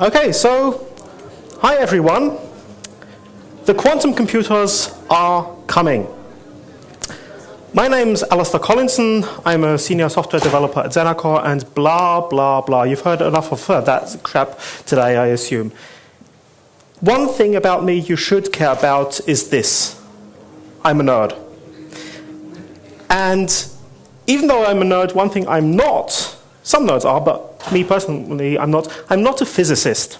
Okay, so hi everyone. The quantum computers are coming. My name's Alistair Collinson. I'm a senior software developer at Xenacor and blah, blah, blah. You've heard enough of that crap today, I assume. One thing about me you should care about is this. I'm a nerd. And even though I'm a nerd, one thing I'm not, some nerds are, but me personally, I'm not, I'm not a physicist.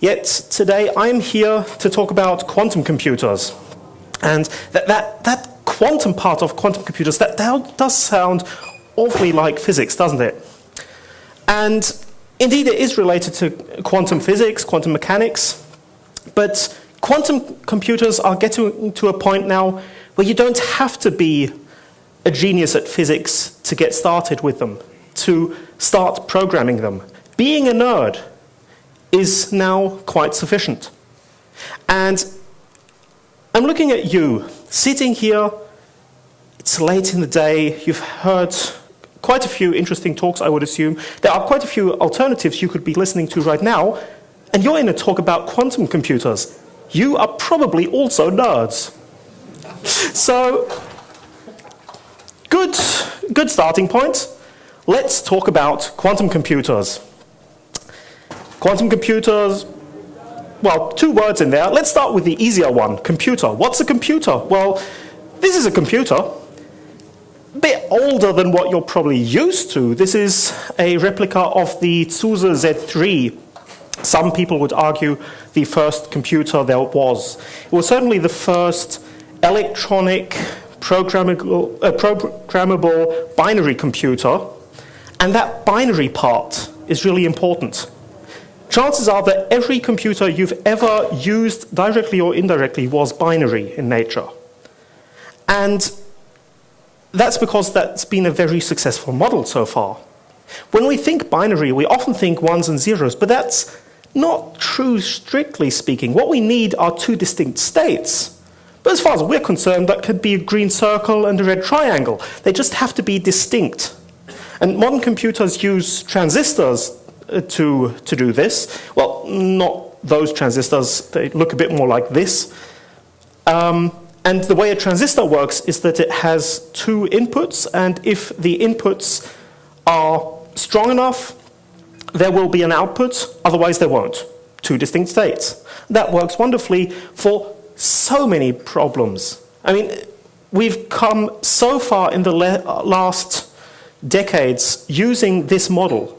Yet today I'm here to talk about quantum computers. And that, that, that quantum part of quantum computers, that, that does sound awfully like physics, doesn't it? And indeed it is related to quantum physics, quantum mechanics, but quantum computers are getting to a point now where you don't have to be a genius at physics to get started with them, to start programming them. Being a nerd is now quite sufficient. And I'm looking at you, sitting here, it's late in the day, you've heard quite a few interesting talks, I would assume. There are quite a few alternatives you could be listening to right now, and you're in a talk about quantum computers. You are probably also nerds. So Good, good starting point. Let's talk about quantum computers. Quantum computers, well, two words in there. Let's start with the easier one, computer. What's a computer? Well, this is a computer, a bit older than what you're probably used to. This is a replica of the Zuse Z3. Some people would argue the first computer there was. It was certainly the first electronic programmable, uh, programmable binary computer, and that binary part is really important. Chances are that every computer you've ever used directly or indirectly was binary in nature. And that's because that's been a very successful model so far. When we think binary, we often think ones and zeros, but that's not true strictly speaking. What we need are two distinct states. But as far as we're concerned, that could be a green circle and a red triangle. They just have to be distinct. And modern computers use transistors uh, to, to do this. Well, not those transistors. They look a bit more like this. Um, and the way a transistor works is that it has two inputs, and if the inputs are strong enough, there will be an output, otherwise there won't. Two distinct states. That works wonderfully for so many problems. I mean, we've come so far in the last decades using this model.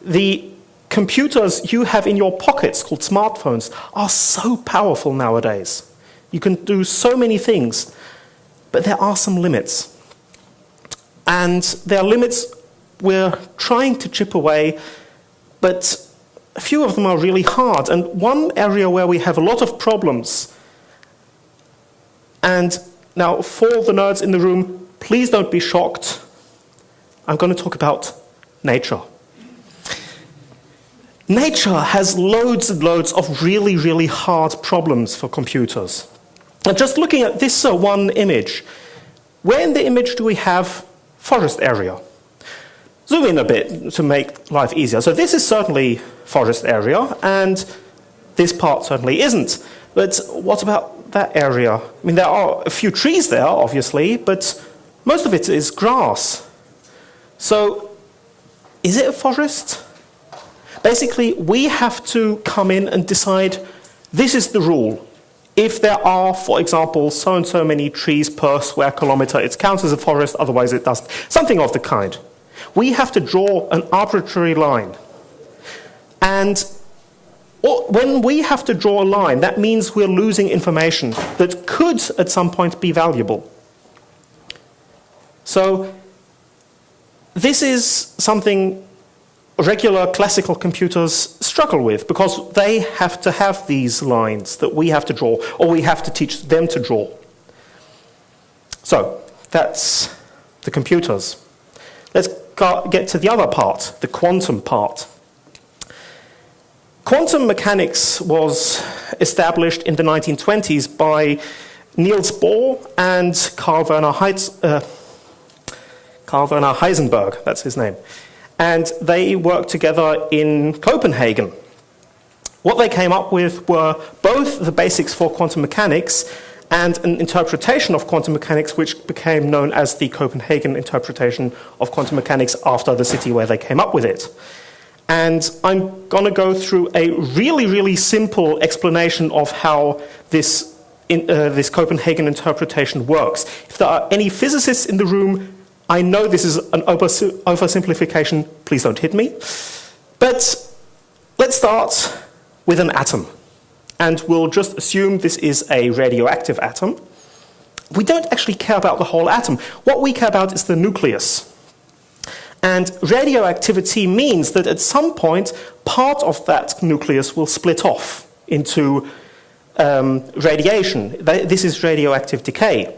The computers you have in your pockets, called smartphones, are so powerful nowadays. You can do so many things, but there are some limits. And there are limits we're trying to chip away, but a few of them are really hard. And one area where we have a lot of problems, and now for the nerds in the room, please don't be shocked. I'm going to talk about nature. Nature has loads and loads of really, really hard problems for computers. And just looking at this uh, one image, where in the image do we have forest area? Zoom in a bit to make life easier. So this is certainly forest area, and this part certainly isn't. But what about that area? I mean, there are a few trees there, obviously, but most of it is grass. So is it a forest? Basically, we have to come in and decide this is the rule. If there are, for example, so and so many trees per square kilometer, it counts as a forest, otherwise it doesn't. Something of the kind. We have to draw an arbitrary line. And when we have to draw a line, that means we're losing information that could at some point be valuable. So this is something regular classical computers struggle with because they have to have these lines that we have to draw or we have to teach them to draw. So that's the computers. Let's get to the other part, the quantum part. Quantum mechanics was established in the 1920s by Niels Bohr and Carl Werner, Heiz, uh, Carl Werner Heisenberg, that's his name. And they worked together in Copenhagen. What they came up with were both the basics for quantum mechanics and an interpretation of quantum mechanics which became known as the Copenhagen interpretation of quantum mechanics after the city where they came up with it. And I'm going to go through a really, really simple explanation of how this, in, uh, this Copenhagen interpretation works. If there are any physicists in the room, I know this is an oversimplification, please don't hit me. But let's start with an atom and we'll just assume this is a radioactive atom. We don't actually care about the whole atom. What we care about is the nucleus. And radioactivity means that at some point, part of that nucleus will split off into um, radiation. This is radioactive decay.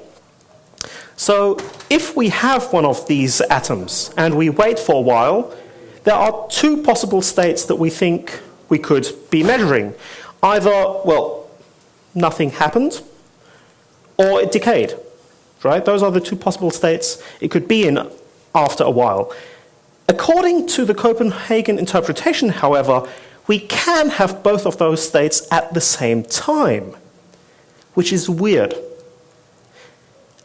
So if we have one of these atoms and we wait for a while, there are two possible states that we think we could be measuring. Either, well, nothing happened, or it decayed, right? Those are the two possible states it could be in after a while. According to the Copenhagen interpretation, however, we can have both of those states at the same time, which is weird.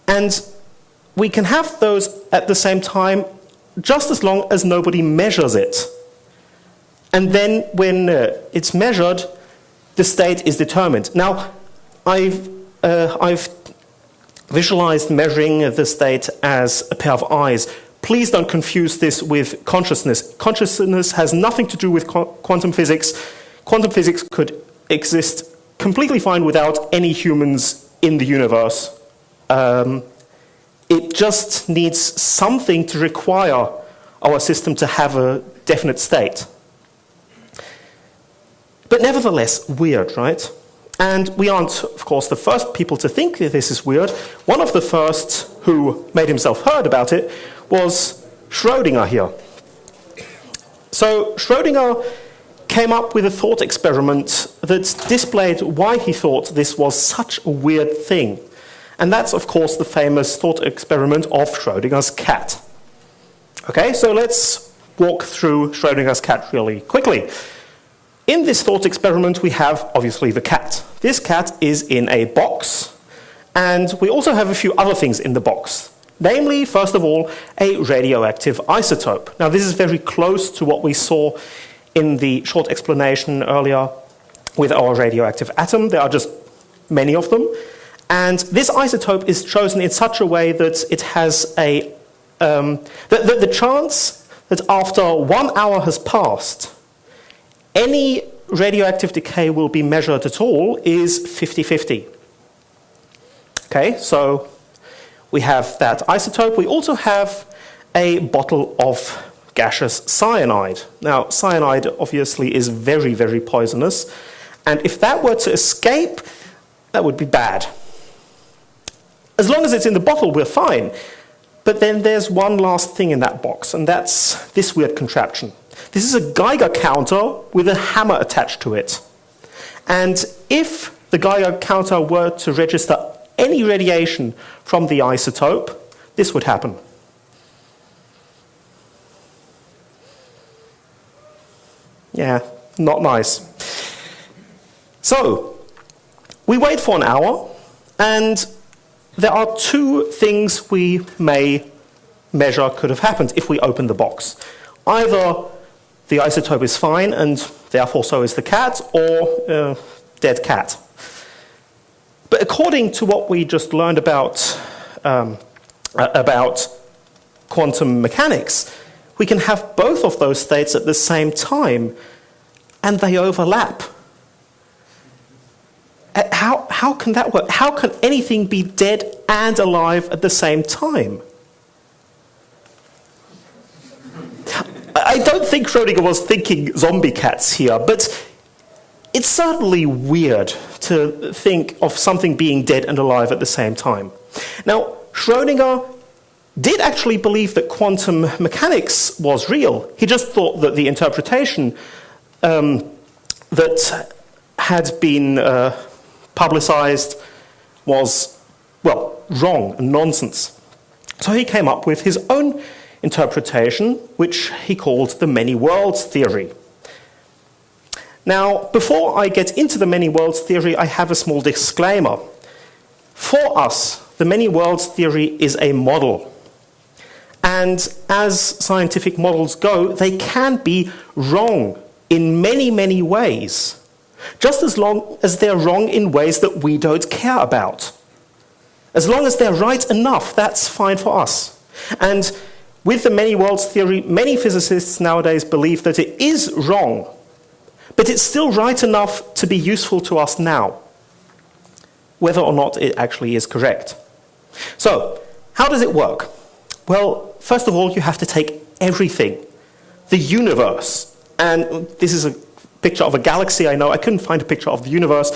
And we can have those at the same time just as long as nobody measures it. And then when uh, it's measured, the state is determined. Now, I've, uh, I've visualized measuring the state as a pair of eyes. Please don't confuse this with consciousness. Consciousness has nothing to do with qu quantum physics. Quantum physics could exist completely fine without any humans in the universe. Um, it just needs something to require our system to have a definite state. But nevertheless, weird, right? And we aren't, of course, the first people to think that this is weird. One of the first who made himself heard about it was Schrödinger here. So Schrödinger came up with a thought experiment that displayed why he thought this was such a weird thing. And that's, of course, the famous thought experiment of Schrödinger's cat. Okay, so let's walk through Schrödinger's cat really quickly. In this thought experiment, we have obviously the cat. This cat is in a box, and we also have a few other things in the box. Namely, first of all, a radioactive isotope. Now, this is very close to what we saw in the short explanation earlier with our radioactive atom. There are just many of them. And this isotope is chosen in such a way that it has a, um, the, the, the chance that after one hour has passed, any radioactive decay will be measured at all is 50-50. Okay, so we have that isotope. We also have a bottle of gaseous cyanide. Now, cyanide obviously is very, very poisonous. And if that were to escape, that would be bad. As long as it's in the bottle, we're fine. But then there's one last thing in that box, and that's this weird contraption. This is a Geiger counter with a hammer attached to it. And if the Geiger counter were to register any radiation from the isotope, this would happen. Yeah, not nice. So, we wait for an hour, and there are two things we may measure could have happened if we open the box. Either the isotope is fine and therefore so is the cat, or uh, dead cat. But according to what we just learned about, um, about quantum mechanics, we can have both of those states at the same time, and they overlap. Uh, how, how can that work? How can anything be dead and alive at the same time? I don't think Schrödinger was thinking zombie cats here, but it's certainly weird to think of something being dead and alive at the same time. Now, Schrödinger did actually believe that quantum mechanics was real. He just thought that the interpretation um, that had been uh, publicized was, well, wrong and nonsense. So he came up with his own interpretation, which he called the many worlds theory. Now, before I get into the many worlds theory, I have a small disclaimer. For us, the many worlds theory is a model. And as scientific models go, they can be wrong in many, many ways, just as long as they're wrong in ways that we don't care about. As long as they're right enough, that's fine for us. And with the many worlds theory, many physicists nowadays believe that it is wrong, but it's still right enough to be useful to us now, whether or not it actually is correct. So, how does it work? Well, first of all, you have to take everything, the universe, and this is a picture of a galaxy, I know. I couldn't find a picture of the universe.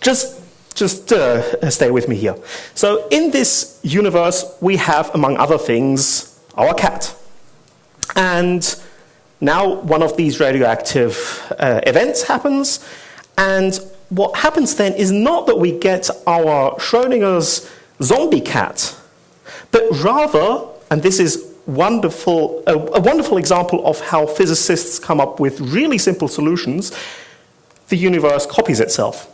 Just, just uh, stay with me here. So in this universe, we have, among other things, our cat. And now one of these radioactive uh, events happens, and what happens then is not that we get our Schrodinger's zombie cat, but rather, and this is wonderful, a, a wonderful example of how physicists come up with really simple solutions, the universe copies itself.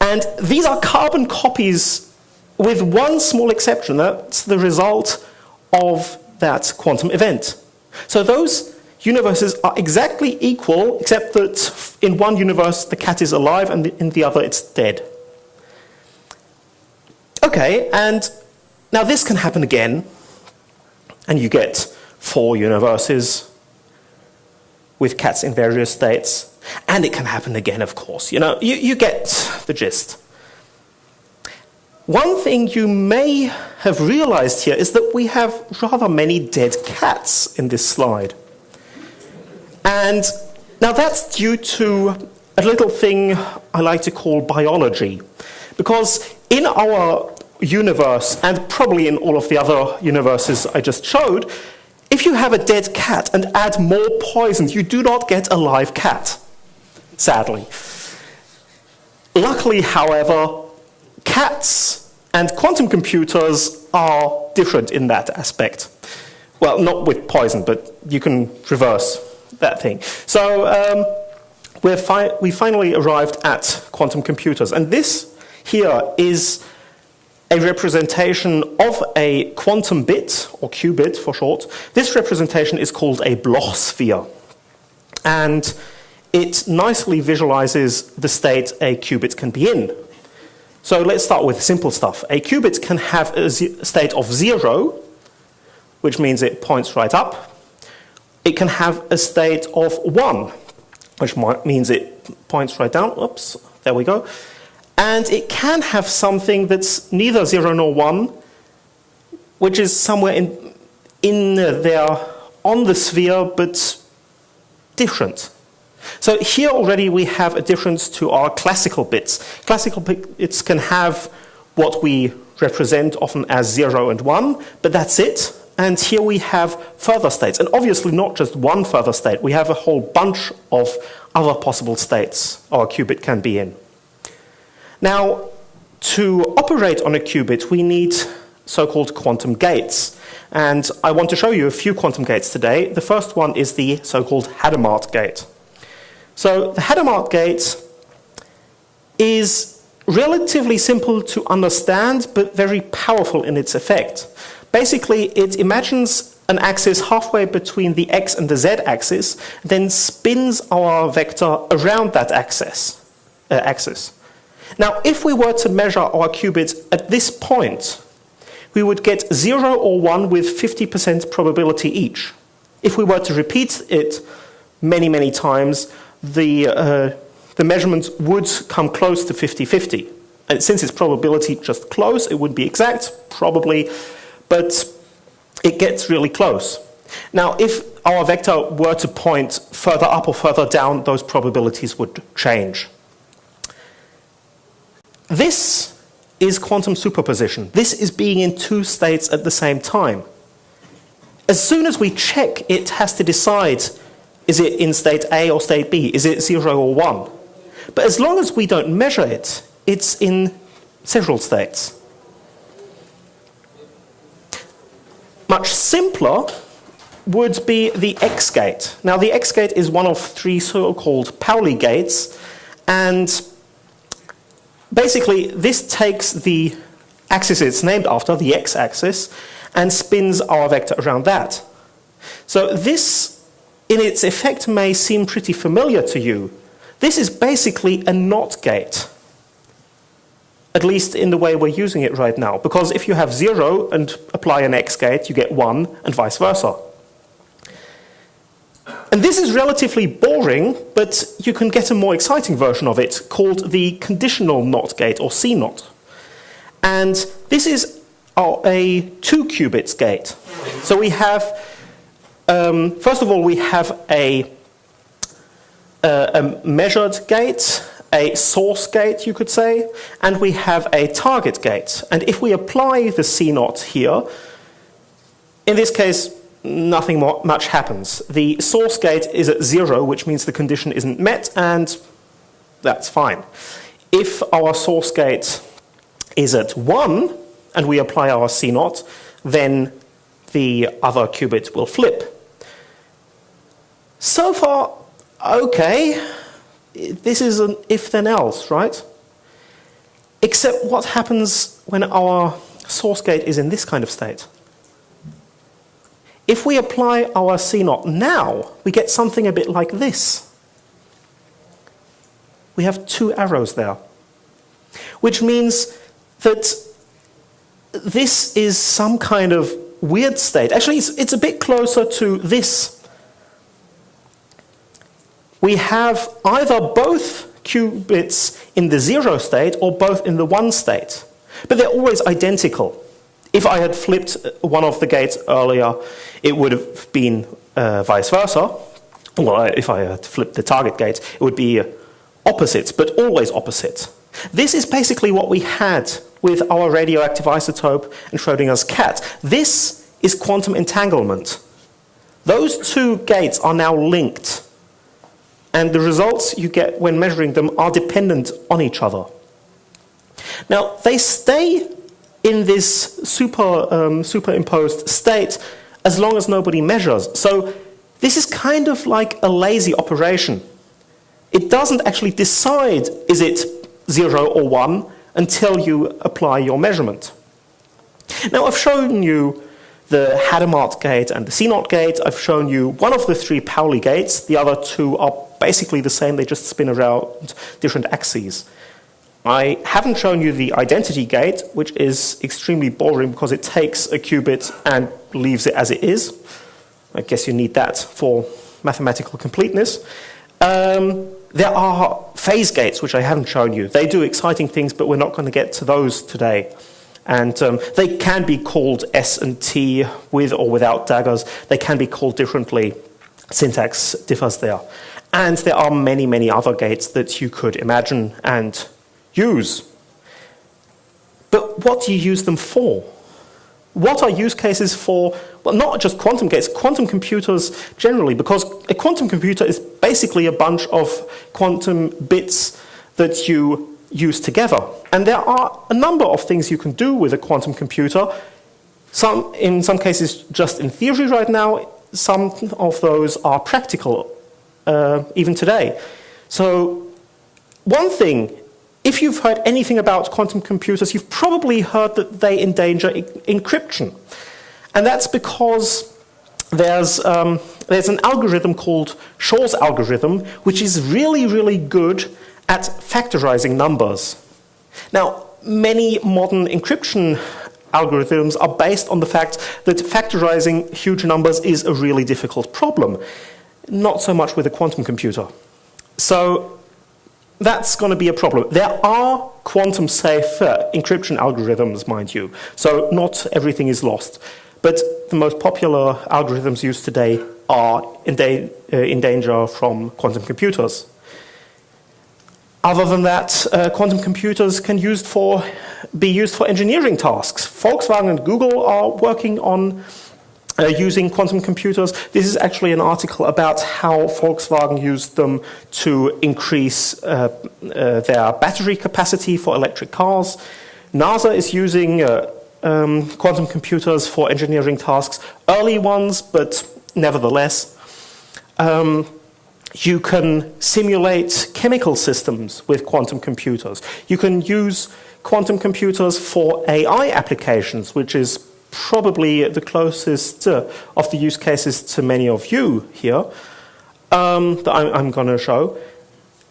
And these are carbon copies with one small exception. That's the result of that quantum event. So those universes are exactly equal, except that in one universe the cat is alive and in the other it's dead. Okay, and now this can happen again and you get four universes with cats in various states. And it can happen again, of course. You know, you, you get the gist. One thing you may have realized here is that we have rather many dead cats in this slide. And now that's due to a little thing I like to call biology. Because in our universe, and probably in all of the other universes I just showed, if you have a dead cat and add more poison, you do not get a live cat, sadly. Luckily, however, cats and quantum computers are different in that aspect. Well, not with poison, but you can reverse that thing. So um, fi we finally arrived at quantum computers, and this here is a representation of a quantum bit, or qubit for short. This representation is called a Bloch sphere. And it nicely visualizes the state a qubit can be in. So let's start with simple stuff. A qubit can have a state of zero, which means it points right up. It can have a state of one, which means it points right down. Oops, there we go. And it can have something that's neither 0 nor 1, which is somewhere in, in there on the sphere, but different. So here already we have a difference to our classical bits. Classical bits can have what we represent often as 0 and 1, but that's it. And here we have further states, and obviously not just one further state. We have a whole bunch of other possible states our qubit can be in. Now, to operate on a qubit, we need so-called quantum gates. And I want to show you a few quantum gates today. The first one is the so-called Hadamard gate. So the Hadamard gate is relatively simple to understand, but very powerful in its effect. Basically, it imagines an axis halfway between the x and the z axis, then spins our vector around that axis. Uh, axis. Now, if we were to measure our qubits at this point, we would get 0 or 1 with 50% probability each. If we were to repeat it many, many times, the, uh, the measurements would come close to 50-50. And since it's probability just close, it wouldn't be exact, probably, but it gets really close. Now, if our vector were to point further up or further down, those probabilities would change. This is quantum superposition. This is being in two states at the same time. As soon as we check, it has to decide, is it in state A or state B? Is it 0 or 1? But as long as we don't measure it, it's in several states. Much simpler would be the X gate. Now, the X gate is one of three so-called Pauli gates, and basically this takes the axis it's named after, the x-axis, and spins our vector around that. So this, in its effect, may seem pretty familiar to you. This is basically a NOT gate at least in the way we're using it right now. Because if you have zero and apply an X gate, you get one and vice versa. And this is relatively boring, but you can get a more exciting version of it called the conditional NOT gate or CNOT. And this is a two qubits gate. So we have, um, first of all, we have a, uh, a measured gate a source gate, you could say, and we have a target gate. And if we apply the CNOT here, in this case, nothing more, much happens. The source gate is at zero, which means the condition isn't met, and that's fine. If our source gate is at one, and we apply our CNOT, then the other qubit will flip. So far, okay this is an if then else, right? Except what happens when our source gate is in this kind of state? If we apply our CNOT now, we get something a bit like this. We have two arrows there, which means that this is some kind of weird state. Actually, it's, it's a bit closer to this we have either both qubits in the zero state or both in the one state. But they're always identical. If I had flipped one of the gates earlier, it would have been uh, vice versa. Well, if I had flipped the target gate, it would be opposites, but always opposite. This is basically what we had with our radioactive isotope and Schrodinger's cat. This is quantum entanglement. Those two gates are now linked and the results you get when measuring them are dependent on each other. Now, they stay in this super, um, superimposed state as long as nobody measures. So this is kind of like a lazy operation. It doesn't actually decide is it 0 or 1 until you apply your measurement. Now, I've shown you the Hadamard gate and the CNOT gate. I've shown you one of the three Pauli gates. The other two are basically the same, they just spin around different axes. I haven't shown you the identity gate, which is extremely boring because it takes a qubit and leaves it as it is. I guess you need that for mathematical completeness. Um, there are phase gates, which I haven't shown you. They do exciting things, but we're not going to get to those today. And um, they can be called S and T with or without daggers. They can be called differently. Syntax differs there. And there are many, many other gates that you could imagine and use. But what do you use them for? What are use cases for, well, not just quantum gates, quantum computers generally, because a quantum computer is basically a bunch of quantum bits that you use together. And there are a number of things you can do with a quantum computer. Some, in some cases, just in theory right now, some of those are practical uh, even today. So one thing, if you've heard anything about quantum computers, you've probably heard that they endanger encryption. And that's because there's, um, there's an algorithm called Shor's algorithm, which is really, really good at factorizing numbers. Now, many modern encryption algorithms are based on the fact that factorizing huge numbers is a really difficult problem not so much with a quantum computer. So that's going to be a problem. There are quantum safe encryption algorithms, mind you, so not everything is lost. But the most popular algorithms used today are in, da uh, in danger from quantum computers. Other than that, uh, quantum computers can used for, be used for engineering tasks. Volkswagen and Google are working on uh, using quantum computers. This is actually an article about how Volkswagen used them to increase uh, uh, their battery capacity for electric cars. NASA is using uh, um, quantum computers for engineering tasks, early ones, but nevertheless. Um, you can simulate chemical systems with quantum computers. You can use quantum computers for AI applications, which is probably the closest uh, of the use cases to many of you here um, that I'm, I'm going to show.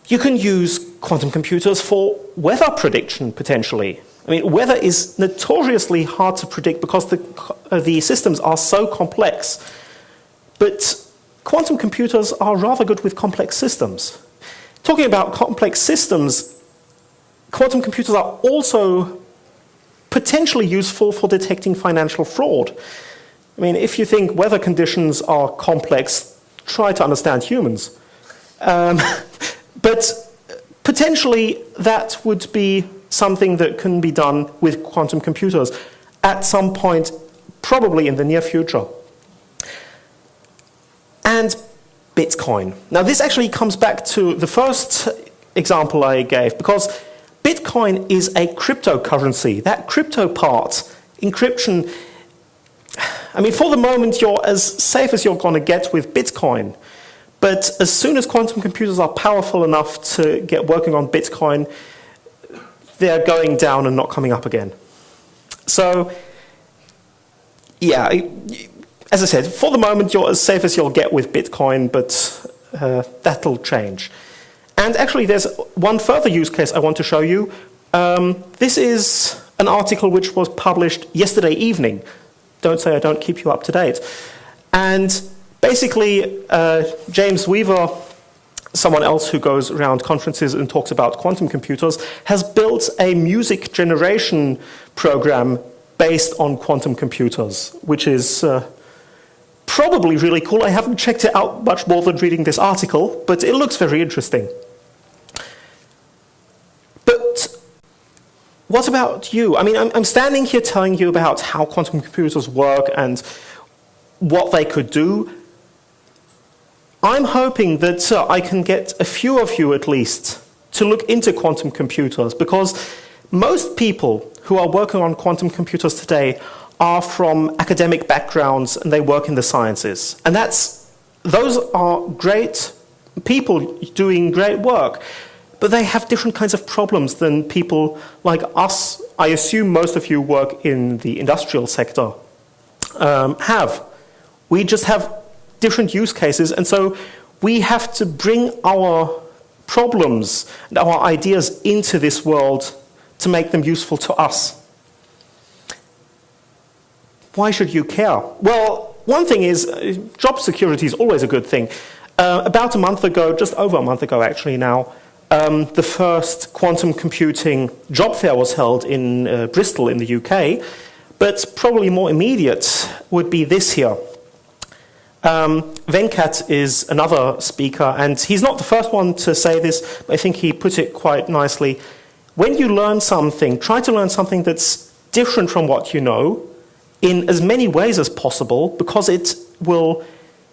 You can use quantum computers for weather prediction, potentially. I mean, weather is notoriously hard to predict because the, uh, the systems are so complex. But quantum computers are rather good with complex systems. Talking about complex systems, quantum computers are also potentially useful for detecting financial fraud. I mean, if you think weather conditions are complex, try to understand humans. Um, but potentially that would be something that can be done with quantum computers at some point, probably in the near future. And Bitcoin. Now this actually comes back to the first example I gave, because Bitcoin is a cryptocurrency. That crypto part, encryption, I mean, for the moment, you're as safe as you're going to get with Bitcoin. But as soon as quantum computers are powerful enough to get working on Bitcoin, they're going down and not coming up again. So, yeah, as I said, for the moment, you're as safe as you'll get with Bitcoin, but uh, that'll change. And actually, there's one further use case I want to show you. Um, this is an article which was published yesterday evening. Don't say I don't keep you up to date. And basically, uh, James Weaver, someone else who goes around conferences and talks about quantum computers, has built a music generation program based on quantum computers, which is uh, probably really cool. I haven't checked it out much more than reading this article, but it looks very interesting. What about you? I mean, I'm, I'm standing here telling you about how quantum computers work and what they could do. I'm hoping that uh, I can get a few of you at least to look into quantum computers because most people who are working on quantum computers today are from academic backgrounds and they work in the sciences. And that's, those are great people doing great work but they have different kinds of problems than people like us, I assume most of you work in the industrial sector, um, have. We just have different use cases, and so we have to bring our problems and our ideas into this world to make them useful to us. Why should you care? Well, one thing is, uh, job security is always a good thing. Uh, about a month ago, just over a month ago actually now, um, the first quantum computing job fair was held in uh, Bristol in the UK, but probably more immediate would be this here. Um, Venkat is another speaker, and he's not the first one to say this, but I think he put it quite nicely. When you learn something, try to learn something that's different from what you know in as many ways as possible, because it will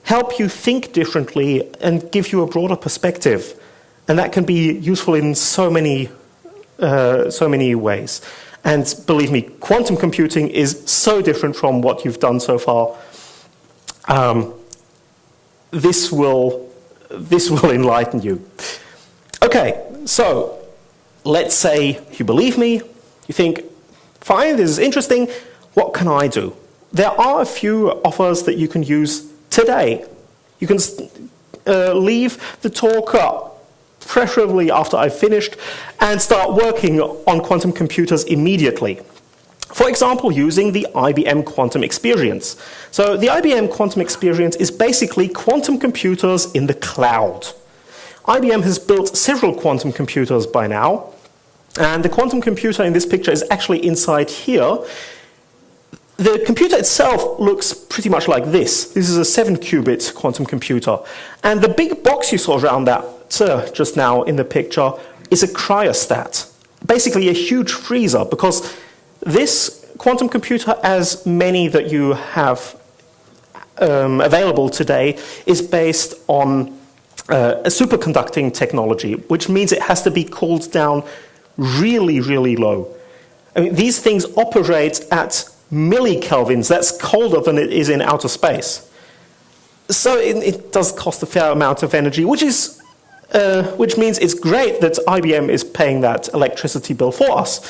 help you think differently and give you a broader perspective. And that can be useful in so many, uh, so many ways. And believe me, quantum computing is so different from what you've done so far. Um, this, will, this will enlighten you. Okay, so let's say you believe me, you think, fine, this is interesting, what can I do? There are a few offers that you can use today. You can uh, leave the talk up preferably after I've finished, and start working on quantum computers immediately. For example, using the IBM Quantum Experience. So the IBM Quantum Experience is basically quantum computers in the cloud. IBM has built several quantum computers by now, and the quantum computer in this picture is actually inside here. The computer itself looks pretty much like this. This is a 7-qubit quantum computer. And the big box you saw around that uh, just now in the picture is a cryostat, basically a huge freezer, because this quantum computer, as many that you have um, available today, is based on uh, a superconducting technology, which means it has to be cooled down really, really low. I mean, these things operate at millikelvins. That's colder than it is in outer space. so it, it, does cost a fair amount of energy, which is uh, which means it's great that IBM is paying that electricity bill for us.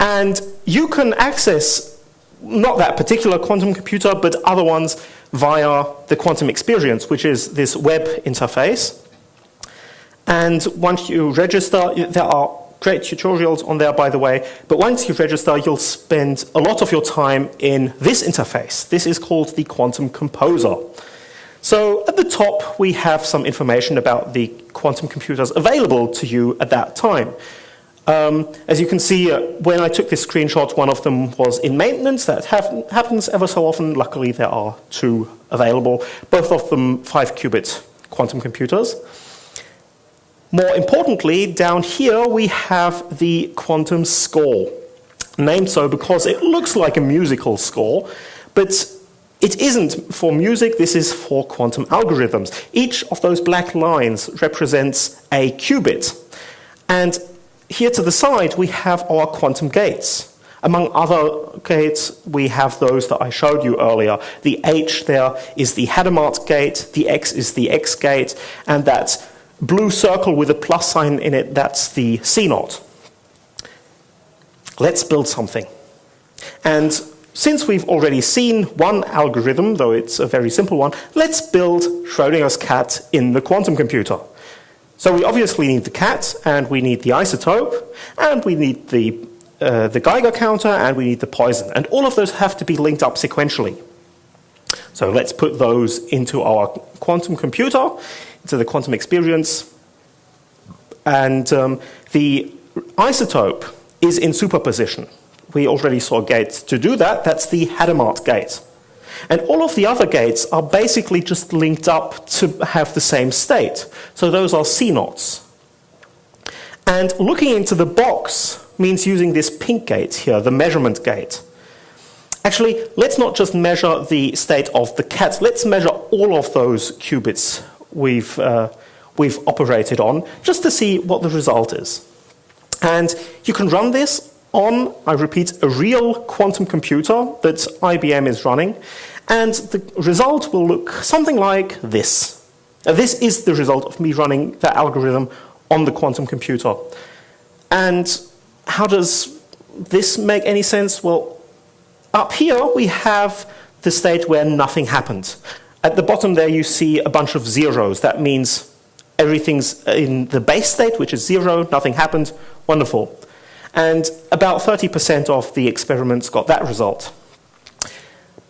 And you can access not that particular quantum computer, but other ones via the quantum experience, which is this web interface. And once you register, there are great tutorials on there, by the way, but once you register, you'll spend a lot of your time in this interface. This is called the Quantum Composer. So at the top, we have some information about the quantum computers available to you at that time. Um, as you can see, uh, when I took this screenshot, one of them was in maintenance. That happens ever so often. Luckily, there are two available, both of them 5-qubit quantum computers. More importantly, down here we have the quantum score, named so because it looks like a musical score, but it isn't for music, this is for quantum algorithms. Each of those black lines represents a qubit. And here to the side, we have our quantum gates. Among other gates, we have those that I showed you earlier. The H there is the Hadamard gate, the X is the X gate, and that blue circle with a plus sign in it, that's the C CNOT. Let's build something. And since we've already seen one algorithm, though it's a very simple one, let's build Schrodinger's cat in the quantum computer. So we obviously need the cat, and we need the isotope, and we need the, uh, the Geiger counter, and we need the poison. And all of those have to be linked up sequentially. So let's put those into our quantum computer, into the quantum experience. And um, the isotope is in superposition we already saw gates to do that. That's the Hadamard gate. And all of the other gates are basically just linked up to have the same state. So those are CNOTs. And looking into the box means using this pink gate here, the measurement gate. Actually, let's not just measure the state of the cat. Let's measure all of those qubits we've, uh, we've operated on, just to see what the result is. And you can run this on, I repeat, a real quantum computer that IBM is running, and the result will look something like this. Now, this is the result of me running that algorithm on the quantum computer. And how does this make any sense? Well, up here we have the state where nothing happened. At the bottom there you see a bunch of zeros. That means everything's in the base state, which is zero, nothing happened, wonderful. And about 30% of the experiments got that result.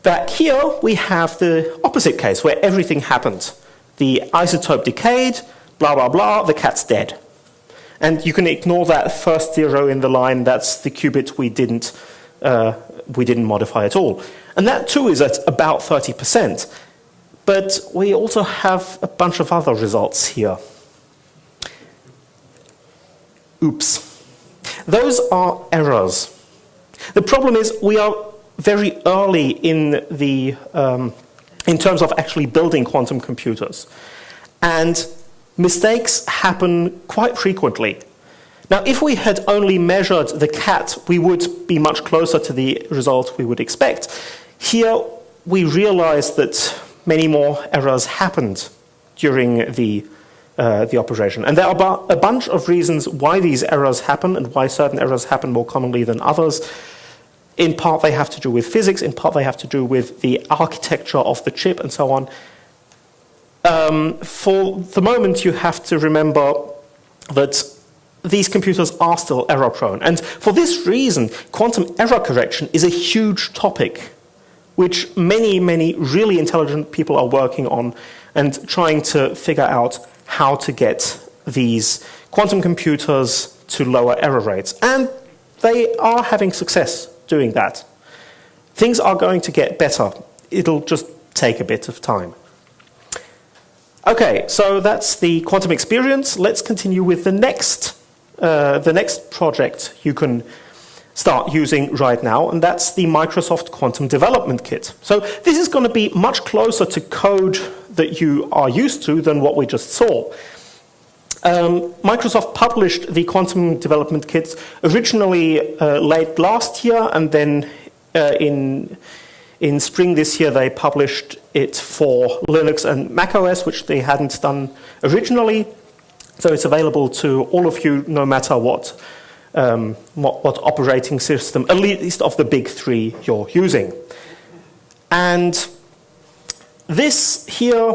But here we have the opposite case where everything happened. The isotope decayed, blah, blah, blah, the cat's dead. And you can ignore that first zero in the line, that's the qubit we didn't, uh, we didn't modify at all. And that too is at about 30%. But we also have a bunch of other results here. Oops. Those are errors. The problem is we are very early in, the, um, in terms of actually building quantum computers. And mistakes happen quite frequently. Now, if we had only measured the cat, we would be much closer to the result we would expect. Here, we realize that many more errors happened during the uh, the operation. And there are a bunch of reasons why these errors happen and why certain errors happen more commonly than others. In part, they have to do with physics. In part, they have to do with the architecture of the chip and so on. Um, for the moment, you have to remember that these computers are still error prone. And for this reason, quantum error correction is a huge topic which many, many really intelligent people are working on and trying to figure out how to get these quantum computers to lower error rates. And they are having success doing that. Things are going to get better. It'll just take a bit of time. Okay, so that's the quantum experience. Let's continue with the next, uh, the next project you can start using right now, and that's the Microsoft Quantum Development Kit. So this is going to be much closer to code that you are used to than what we just saw. Um, Microsoft published the Quantum Development kits originally uh, late last year and then uh, in, In spring this year, they published it for Linux and macOS, which they hadn't done originally. So it's available to all of you, no matter what, um, what, what operating system, at least of the big three you're using. And this here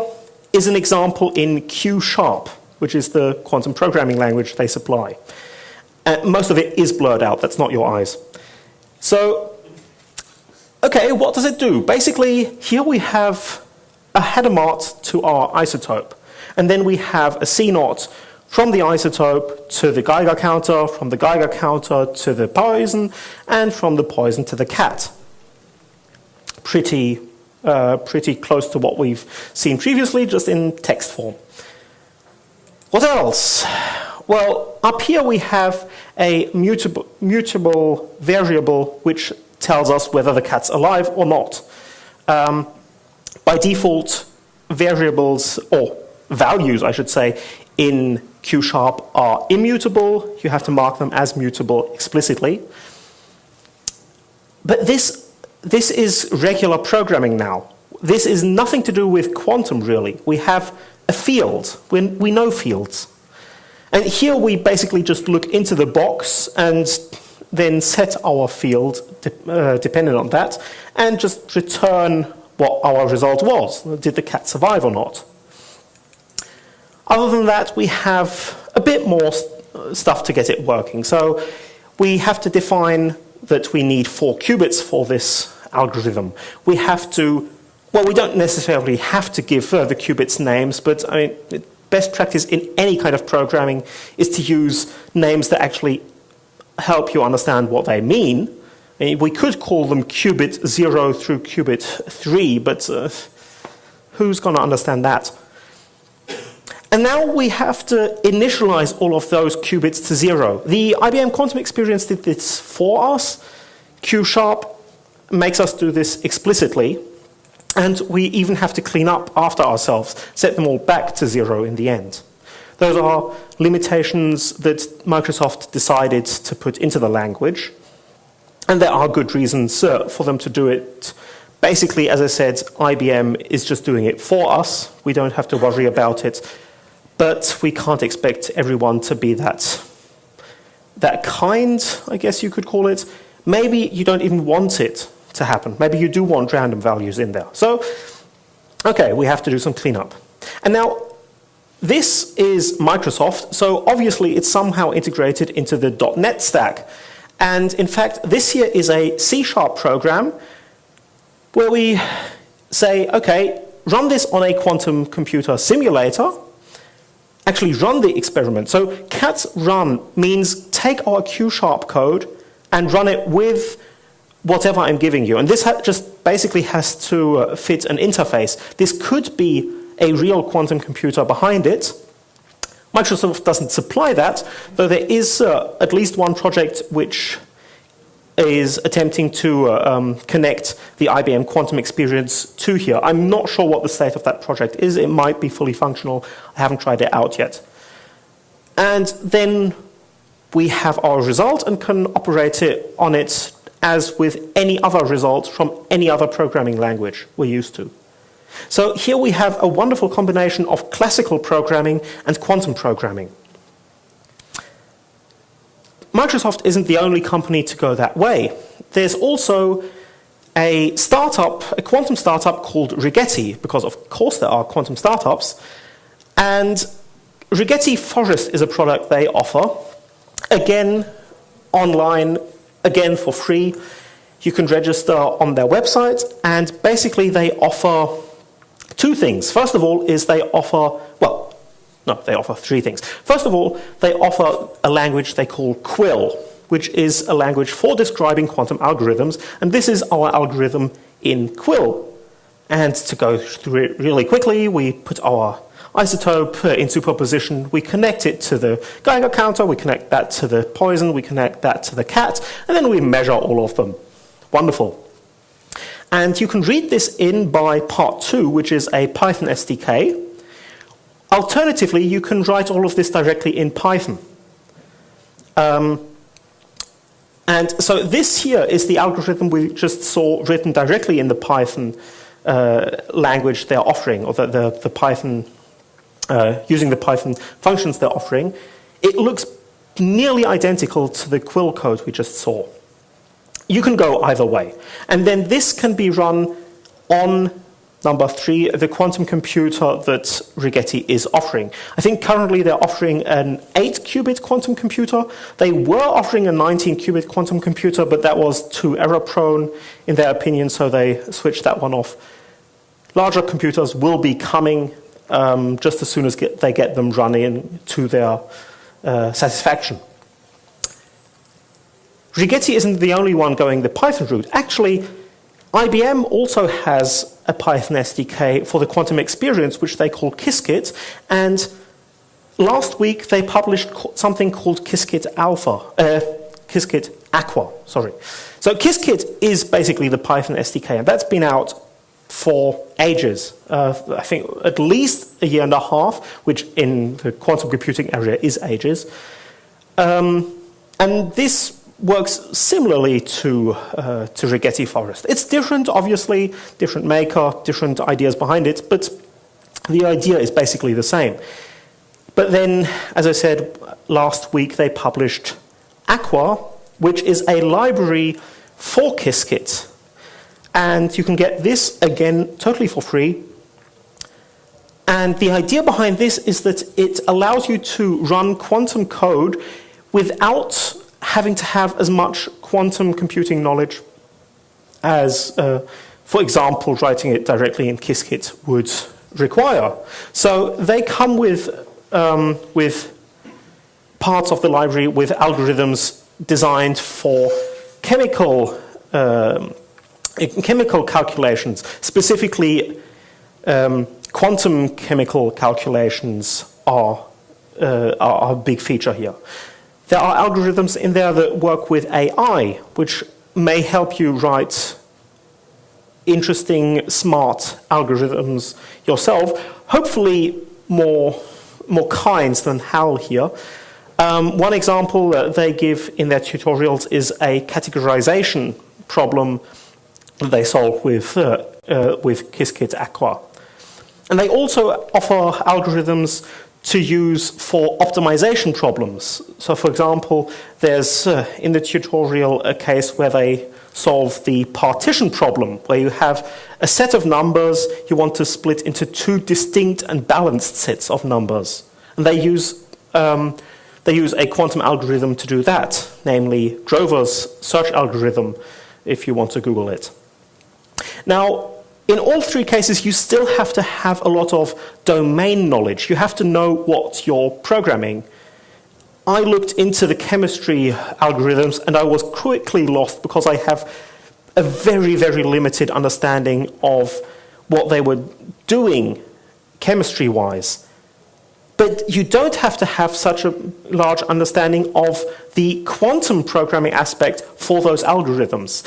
is an example in Q Sharp, which is the quantum programming language they supply. And most of it is blurred out, that's not your eyes. So, okay, what does it do? Basically, here we have a Hadamard to our isotope. And then we have a CNOT from the isotope to the Geiger counter, from the Geiger counter to the poison, and from the poison to the cat. Pretty, uh, pretty close to what we've seen previously, just in text form. What else? Well, up here we have a mutable, mutable variable which tells us whether the cat's alive or not. Um, by default, variables, or values, I should say, in Q sharp are immutable. You have to mark them as mutable explicitly. But this, this is regular programming now. This is nothing to do with quantum, really. We have a field. We, we know fields. And here we basically just look into the box and then set our field de uh, dependent on that and just return what our result was. Did the cat survive or not? Other than that, we have a bit more st uh, stuff to get it working. So we have to define that we need four qubits for this algorithm. We have to, well, we don't necessarily have to give uh, the qubits names, but I mean, best practice in any kind of programming is to use names that actually help you understand what they mean. we could call them qubit 0 through qubit 3, but uh, who's going to understand that? And now we have to initialize all of those qubits to zero. The IBM Quantum Experience did this for us. Q-sharp makes us do this explicitly. And we even have to clean up after ourselves, set them all back to zero in the end. Those are limitations that Microsoft decided to put into the language. And there are good reasons uh, for them to do it. Basically, as I said, IBM is just doing it for us. We don't have to worry about it. But we can't expect everyone to be that, that kind, I guess you could call it. Maybe you don't even want it to happen. Maybe you do want random values in there. So, okay, we have to do some cleanup. And now, this is Microsoft, so obviously it's somehow integrated into the .NET stack. And in fact, this here is a C-sharp program where we say, okay, run this on a quantum computer simulator, actually run the experiment. So cat run means take our Q-sharp code and run it with whatever I'm giving you. And this just basically has to uh, fit an interface. This could be a real quantum computer behind it. Microsoft doesn't supply that, though there is uh, at least one project which is attempting to uh, um, connect the IBM quantum experience to here. I'm not sure what the state of that project is. It might be fully functional. I haven't tried it out yet. And then we have our result and can operate it on it as with any other result from any other programming language we're used to. So here we have a wonderful combination of classical programming and quantum programming. Microsoft isn't the only company to go that way. There's also a startup, a quantum startup called Rigetti, because of course there are quantum startups. And Rigetti Forest is a product they offer, again, online again for free. You can register on their website, and basically they offer two things. First of all is they offer, well, no, they offer three things. First of all, they offer a language they call Quil, which is a language for describing quantum algorithms, and this is our algorithm in Quil. And to go through it really quickly, we put our isotope in superposition, we connect it to the Geiger counter, we connect that to the poison, we connect that to the cat, and then we measure all of them. Wonderful. And you can read this in by part two, which is a Python SDK. Alternatively, you can write all of this directly in Python. Um, And so this here is the algorithm we just saw written directly in the Python uh, language they're offering, or the, the, the Python, uh, using the Python functions they're offering. It looks nearly identical to the Quil code we just saw. You can go either way. And then this can be run on Number three, the quantum computer that Rigetti is offering. I think currently they're offering an 8-qubit quantum computer. They were offering a 19-qubit quantum computer, but that was too error-prone in their opinion, so they switched that one off. Larger computers will be coming um, just as soon as get, they get them running to their uh, satisfaction. Rigetti isn't the only one going the Python route. Actually, IBM also has a Python SDK for the quantum experience, which they call Qiskit, and last week they published something called Qiskit Alpha, uh, Qiskit Aqua, sorry. So Qiskit is basically the Python SDK, and that's been out for ages. Uh, I think at least a year and a half, which in the quantum computing area is ages. Um, and this works similarly to, uh, to Rigetti Forest. It's different, obviously, different maker, different ideas behind it, but the idea is basically the same. But then, as I said, last week they published Aqua, which is a library for Qiskit. And you can get this, again, totally for free. And the idea behind this is that it allows you to run quantum code without having to have as much quantum computing knowledge as, uh, for example, writing it directly in Qiskit would require. So they come with, um, with parts of the library with algorithms designed for chemical, um, chemical calculations, specifically um, quantum chemical calculations are, uh, are a big feature here. There are algorithms in there that work with AI, which may help you write interesting, smart algorithms yourself, hopefully more, more kinds than HAL here. Um, one example that they give in their tutorials is a categorization problem that they solve with, uh, uh, with Qiskit Aqua. And they also offer algorithms to use for optimization problems. So for example, there's uh, in the tutorial a case where they solve the partition problem, where you have a set of numbers you want to split into two distinct and balanced sets of numbers. And they use, um, they use a quantum algorithm to do that, namely Grover's search algorithm, if you want to Google it. Now, in all three cases, you still have to have a lot of domain knowledge. You have to know what you're programming. I looked into the chemistry algorithms and I was quickly lost because I have a very, very limited understanding of what they were doing chemistry-wise. But you don't have to have such a large understanding of the quantum programming aspect for those algorithms.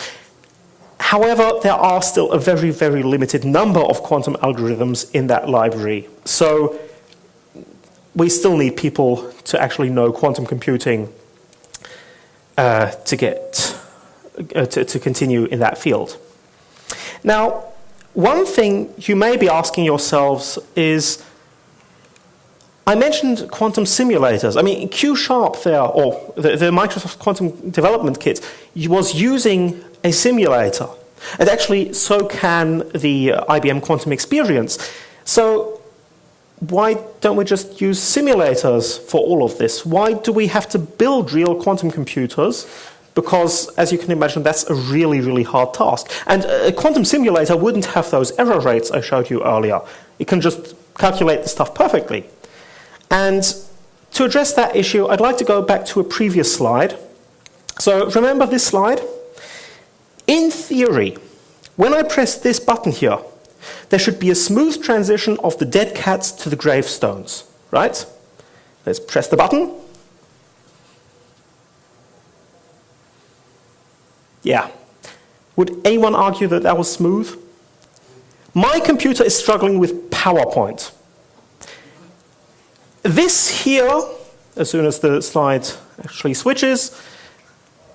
However, there are still a very, very limited number of quantum algorithms in that library. So we still need people to actually know quantum computing uh, to get uh, to, to continue in that field. Now, one thing you may be asking yourselves is, I mentioned quantum simulators. I mean, Q Sharp there, or the, the Microsoft Quantum Development Kit, was using a simulator. And actually, so can the uh, IBM Quantum Experience. So why don't we just use simulators for all of this? Why do we have to build real quantum computers? Because, as you can imagine, that's a really, really hard task. And a quantum simulator wouldn't have those error rates I showed you earlier. It can just calculate the stuff perfectly. And to address that issue, I'd like to go back to a previous slide. So remember this slide? In theory, when I press this button here, there should be a smooth transition of the dead cats to the gravestones, right? Let's press the button. Yeah. Would anyone argue that that was smooth? My computer is struggling with PowerPoint. This here, as soon as the slide actually switches,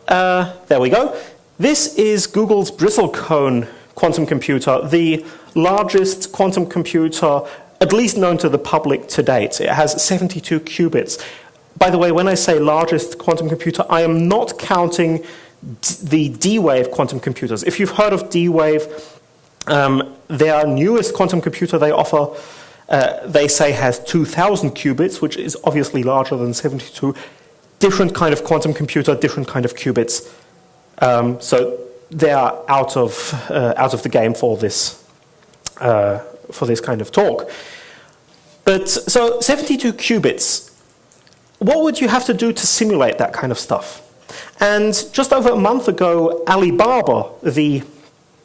uh, there we go. This is Google's Bristlecone quantum computer, the largest quantum computer at least known to the public to date. It has 72 qubits. By the way, when I say largest quantum computer, I am not counting the D-Wave quantum computers. If you've heard of D-Wave, um, their newest quantum computer they offer, uh, they say has 2,000 qubits, which is obviously larger than 72. Different kind of quantum computer, different kind of qubits. Um, so they are out of, uh, out of the game for this, uh, for this kind of talk. But so 72 qubits, what would you have to do to simulate that kind of stuff? And just over a month ago, Alibaba, the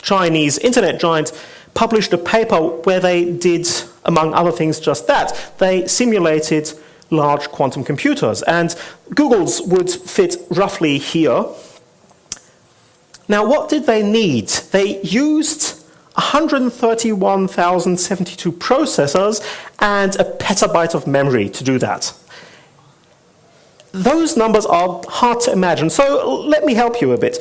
Chinese internet giant, published a paper where they did, among other things, just that. They simulated large quantum computers, and Google's would fit roughly here. Now, what did they need? They used 131,072 processors and a petabyte of memory to do that. Those numbers are hard to imagine, so let me help you a bit.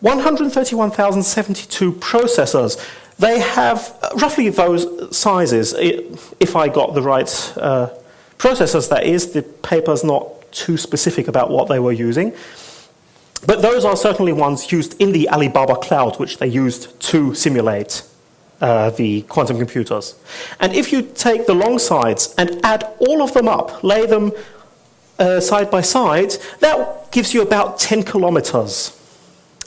131,072 processors, they have roughly those sizes, if I got the right uh, processors, that is. The paper's not too specific about what they were using. But those are certainly ones used in the Alibaba cloud, which they used to simulate uh, the quantum computers. And if you take the long sides and add all of them up, lay them uh, side by side, that gives you about 10 kilometers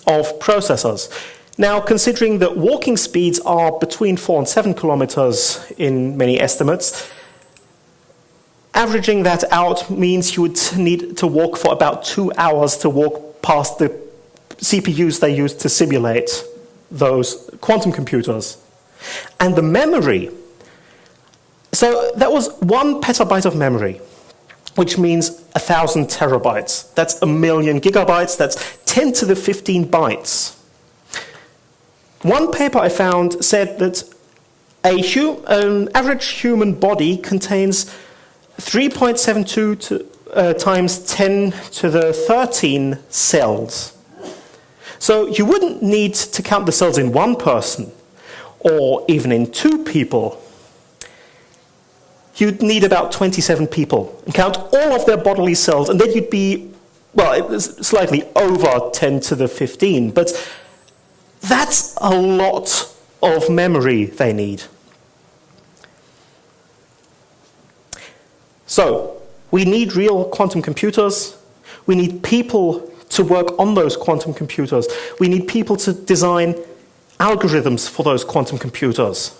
of processors. Now, considering that walking speeds are between 4 and 7 kilometers in many estimates, averaging that out means you would need to walk for about two hours to walk past the CPUs they used to simulate those quantum computers. And the memory, so that was one petabyte of memory which means a 1,000 terabytes. That's a million gigabytes. That's 10 to the 15 bytes. One paper I found said that a an average human body contains 3.72 to, uh, times 10 to the 13 cells. So you wouldn't need to count the cells in one person or even in two people you'd need about 27 people and count all of their bodily cells, and then you'd be, well, slightly over 10 to the 15, but that's a lot of memory they need. So, we need real quantum computers. We need people to work on those quantum computers. We need people to design algorithms for those quantum computers.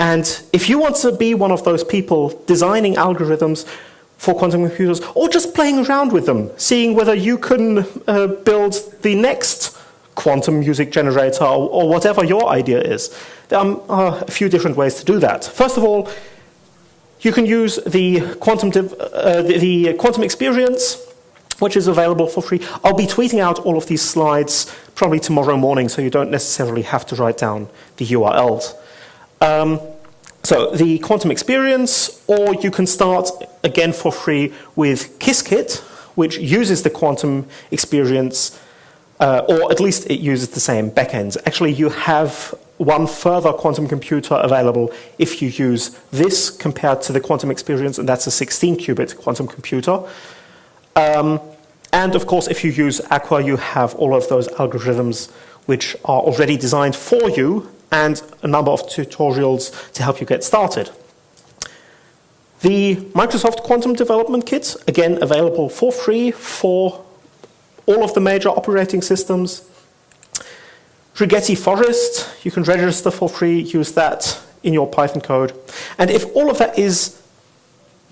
And if you want to be one of those people designing algorithms for quantum computers, or just playing around with them, seeing whether you can uh, build the next quantum music generator or, or, whatever your idea is, there are a few different ways to do that. First of all, you can use the quantum, uh, the, the quantum experience, which is available for free. I'll be tweeting out all of these slides probably tomorrow morning, so you don't necessarily have to write down the URLs. Um, so the quantum experience, or you can start again for free with Qiskit, which uses the quantum experience, uh, or at least it uses the same backends. Actually, you have one further quantum computer available if you use this compared to the quantum experience, and that's a 16-qubit quantum computer. Um, and of course, if you use Aqua, you have all of those algorithms which are already designed for you and a number of tutorials to help you get started. The Microsoft Quantum Development Kit, again available for free for all of the major operating systems. Rigetti Forest, you can register for free, use that in your Python code. And if all of that is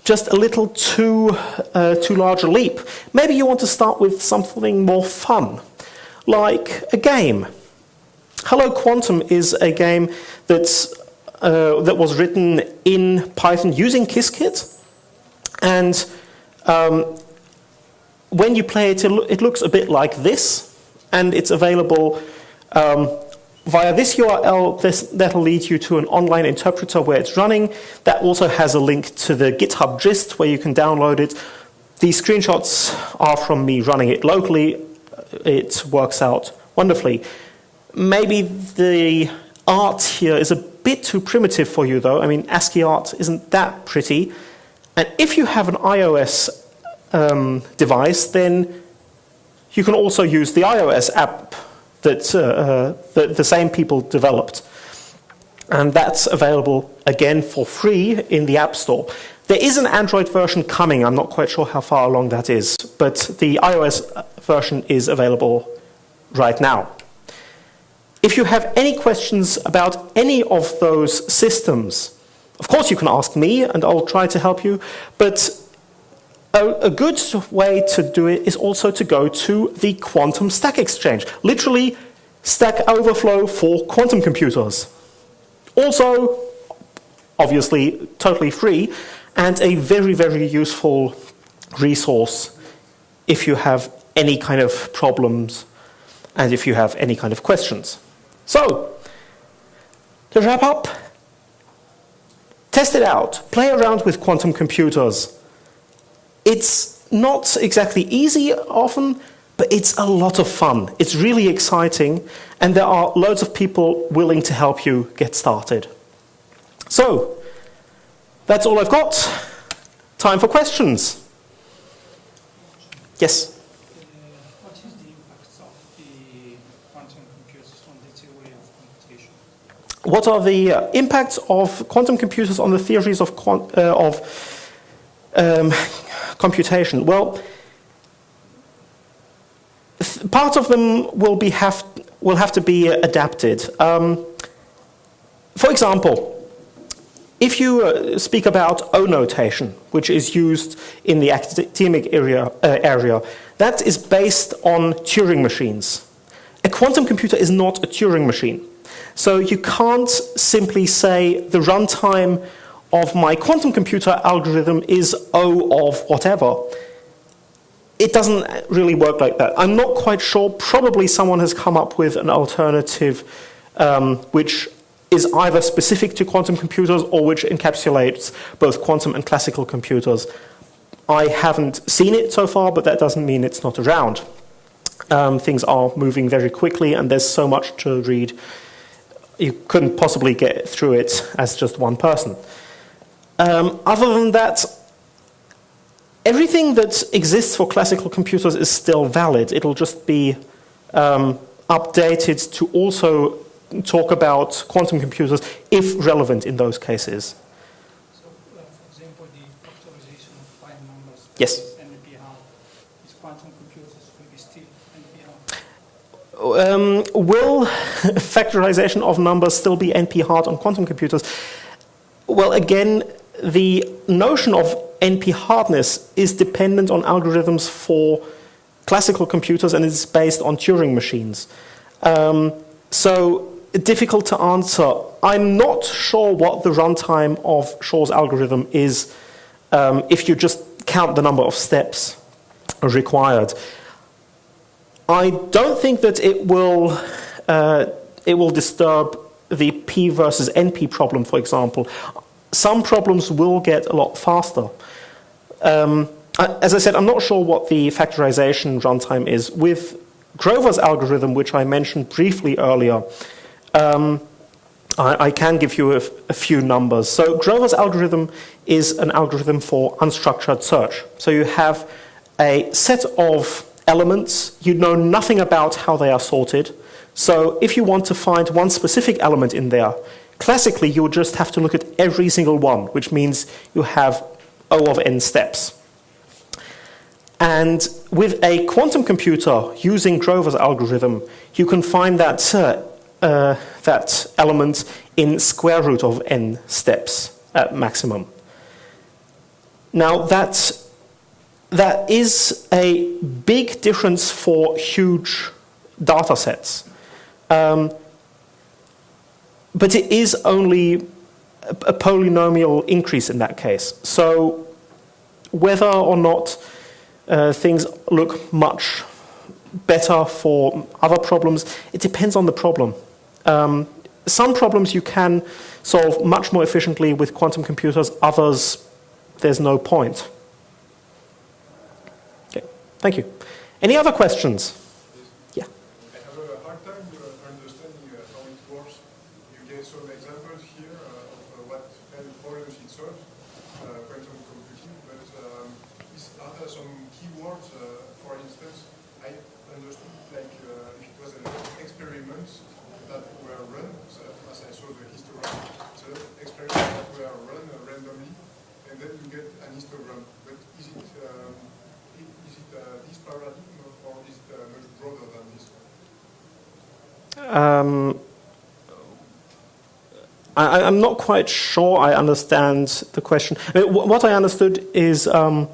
just a little too, uh, too large a leap, maybe you want to start with something more fun, like a game. Hello Quantum is a game that's, uh, that was written in Python using Qiskit. And um, when you play it, it looks a bit like this. And it's available um, via this URL. This, that'll lead you to an online interpreter where it's running. That also has a link to the GitHub gist where you can download it. These screenshots are from me running it locally it works out wonderfully. Maybe the art here is a bit too primitive for you, though. I mean, ASCII art isn't that pretty. And if you have an iOS um, device, then you can also use the iOS app that, uh, uh, that the same people developed. And that's available, again, for free in the App Store. There is an Android version coming. I'm not quite sure how far along that is, but the iOS version is available right now. If you have any questions about any of those systems, of course you can ask me and I'll try to help you, but a, a, good way to do it is also to go to the Quantum Stack Exchange, literally Stack Overflow for quantum computers. Also, obviously, totally free, and a very, very useful resource if you have any kind of problems and if you have any kind of questions. So, to wrap up, test it out, play around with quantum computers. It's not exactly easy often, but it's a lot of fun. It's really exciting, and there are loads of people willing to help you get started. So, that's all I've got. Time for questions. Yes? what is the impact of quantum computers on the theory of? What are the uh, impacts of quantum computers on the theories of, uh, of um, computation? Well, part of them will, be have, will have to be adapted. Um, for example, if you uh, speak about O notation, which is used in the academic area, uh, area, that is based on Turing machines. A quantum computer is not a Turing machine. So you can't simply say the runtime of my quantum computer algorithm is O of whatever. It doesn't really work like that. I'm not quite sure. Probably someone has come up with an alternative um, which is either specific to quantum computers or which encapsulates both quantum and classical computers. I haven't seen it so far, but that doesn't mean it's not around. Um, things are moving very quickly, and there's so much to read. You couldn't possibly get through it as just one person. Um, other than that, everything that exists for classical computers is still valid. It'll just be um, updated to also talk about quantum computers if relevant in those cases. So, uh, for example, the factorization of prime numbers yes. Is quantum computers will be still NP-hard? Um, will factorization of numbers still be NP-hard on quantum computers? Well, again, the notion of NP-hardness is dependent on algorithms for classical computers and is based on Turing machines. Um, so difficult to answer. I'm not sure what the runtime of Shor's algorithm is um, if you just count the number of steps required. I don't think that it will, uh, it will disturb the P versus NP problem, for example. Some problems will get a lot faster. Um, as I said, I'm not sure what the factorization runtime is. With Grover's algorithm, which I mentioned briefly earlier, um, I, I, can give you a, a few numbers. So Grover's algorithm is an algorithm for unstructured search. So you have a set of elements, you know nothing about how they are sorted. So if you want to find one specific element in there, classically you would just have to look at every single one, which means you have O of n steps. And with a quantum computer using Grover's algorithm, you can find that uh, uh, that element in square root of n steps at maximum. Now that, that is a big difference for huge data sets. Um, but it is only a, a polynomial increase in that case. So whether or not uh, things look much better for other problems, it depends on the problem. Um, some problems you can solve much more efficiently with quantum computers, others there's no point. Okay, thank you. Any other questions? instance, I understood like uh, if it was an experiment that were run, so as I saw the histogram, so experiments that were run uh, randomly, and then you get an histogram. But is it um, i- is it uh, this paradigm or is it uh, much broader than this one? Um, I, I'm not quite sure I understand the question. I mean, wh- what I understood is, um,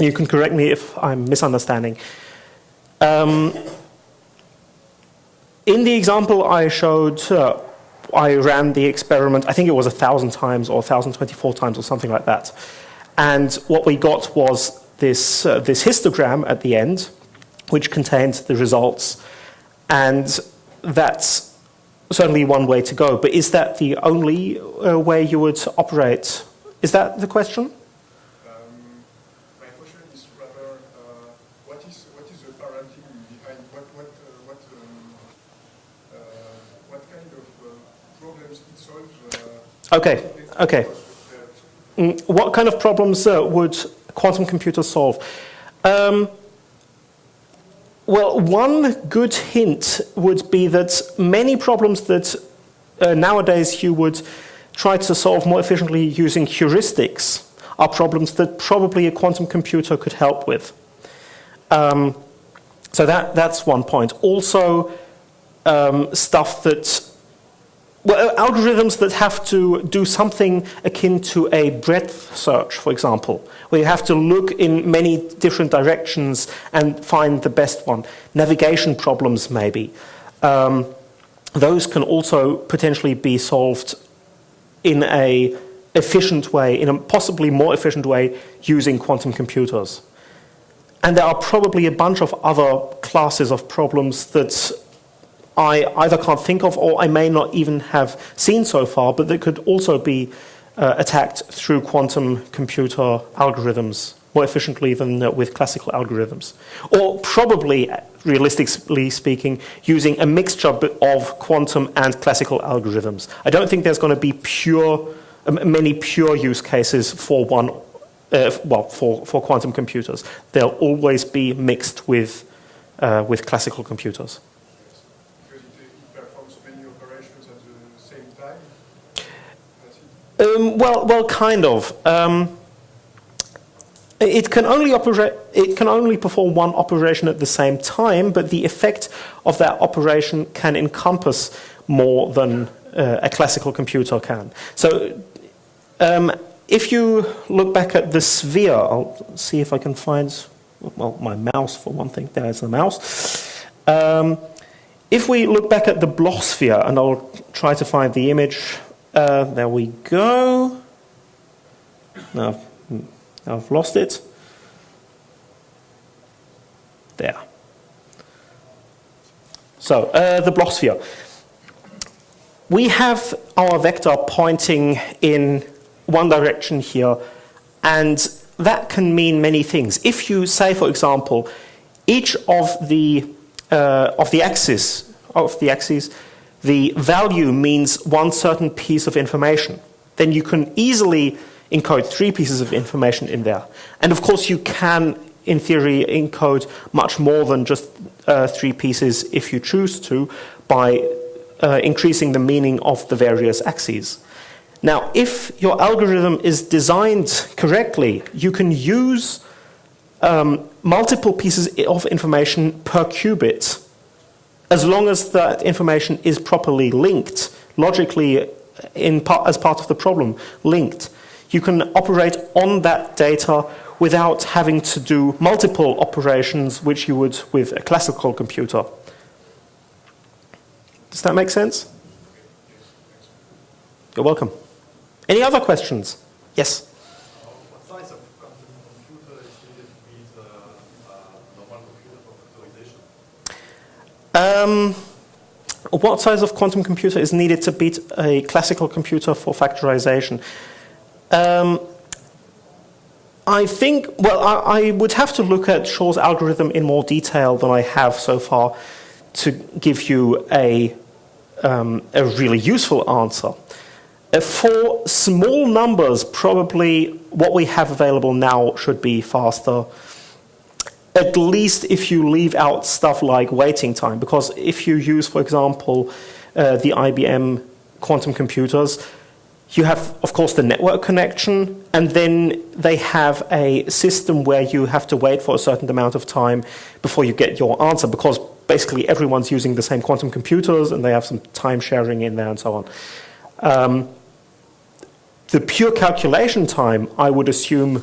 you can correct me if I'm misunderstanding. Um, in the example I showed, uh, I ran the experiment, I think it was a thousand times or 1,024 times or something like that. And what we got was this, uh, this histogram at the end, which contained the results. And that's certainly one way to go. But is that the only uh, way you would operate? Is that the question? Um, my question is rather, uh, what is what is the paradigm behind what what uh, what um, uh, what kind of problems it solves? Okay, okay. Mm, What kind of problems would quantum computers solve? Um, well, one good hint would be that many problems that uh, nowadays you would try to solve more efficiently using heuristics are problems that probably a quantum computer could help with. Um, so that, that's one point. Also, um, stuff that well, algorithms that have to do something akin to a breadth search, for example, where you have to look in many different directions and find the best one. Navigation problems, maybe. Um, those can also potentially be solved in a efficient way, in a possibly more efficient way, using quantum computers. And there are probably a bunch of other classes of problems that I either can't think of or I may not even have seen so far, but that could also be uh, attacked through quantum computer algorithms more efficiently than uh, with classical algorithms. Or probably, realistically speaking, using a mixture of quantum and classical algorithms. I don't think there's going to be pure, many pure use cases for one, uh, well, for, for quantum computers. They'll always be mixed with, uh, with classical computers. because it, it performs many operations at the same time. That's it. Um, well, well, kind of. Um, it can only operate. It can only perform one operation at the same time, but the effect of that operation can encompass more than uh, a classical computer can. So, um, if you look back at the sphere, I'll see if I can find. Well, my mouse for one thing. There's the mouse. Um, if we look back at the Bloch sphere, and I'll try to find the image. Uh, there we go. Now I've, now I've lost it. There. So, uh, the Bloch sphere. We have our vector pointing in one direction here, and that can mean many things. If you say, for example, each of the uh, of the axis of the axes, the value means one certain piece of information, then you can easily encode three pieces of information in there. And of course, you can, in theory, encode much more than just uh, three pieces if you choose to by uh, increasing the meaning of the various axes. Now, if your algorithm is designed correctly, you can use um, multiple pieces of information per qubit as long as that information is properly linked, logically in part, as part of the problem, linked. You can operate on that data without having to do multiple operations which you would with a classical computer. Does that make sense? You're welcome. Any other questions? Yes? What size of quantum computer is needed to beat uh, uh, normal computer for factorization? Um, what size of quantum computer is needed to beat a classical computer for factorization? Um, I think, well, I, I would have to look at Shor's algorithm in more detail than I have so far to give you a, um, a really useful answer. Uh, For small numbers, probably what we have available now should be faster. At least if you leave out stuff like waiting time, because if you use, for example, uh, the IBM quantum computers, you have, of course, the network connection, and then they have a system where you have to wait for a certain amount of time before you get your answer, because basically everyone's using the same quantum computers, and they have some time sharing in there and so on. Um, the pure calculation time, I would assume,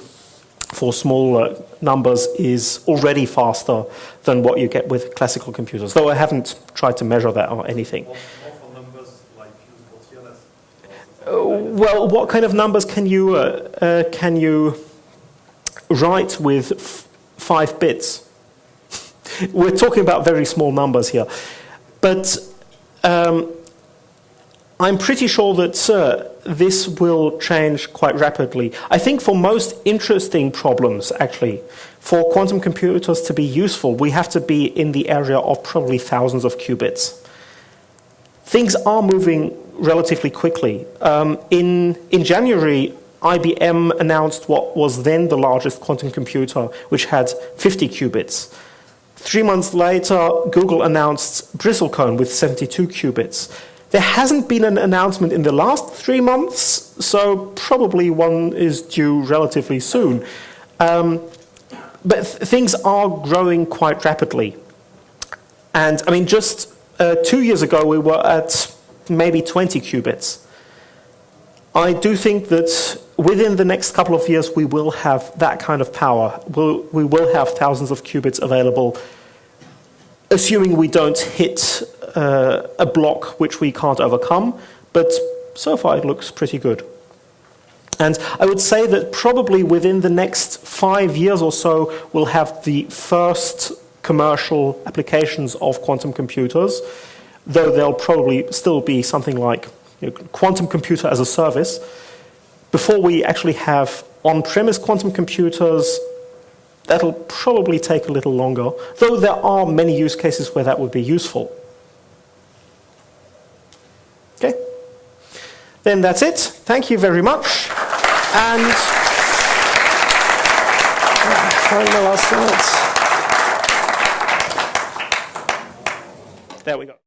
for smaller numbers is already faster than what you get with classical computers, though I haven't tried to measure that or anything. More, more for numbers like used for TLS. Uh, well, what kind of numbers can you uh, uh, can you write with f- five bits? We're talking about very small numbers here, but um, I'm pretty sure that uh, this will change quite rapidly. I think for most interesting problems, actually, for quantum computers to be useful, we have to be in the area of probably thousands of qubits. Things are moving relatively quickly. Um, in, in January, IBM announced what was then the largest quantum computer, which had 50 qubits. Three months later, Google announced Bristlecone with 72 qubits. There hasn't been an announcement in the last three months, so probably one is due relatively soon. Um, but th things are growing quite rapidly. And I mean, just uh, two years ago, we were at maybe 20 qubits. I do think that within the next couple of years, we will have that kind of power. We'll, we will have thousands of qubits available, assuming we don't hit uh, a block which we can't overcome. But so far, it looks pretty good. And I would say that probably within the next five years or so, we'll have the first commercial applications of quantum computers, though there'll probably still be something like you know, quantum computer as a service. Before we actually have on-premise quantum computers, that'll probably take a little longer, though there are many use cases where that would be useful. Then that's it. Thank you very much. And find the last slides. There we go.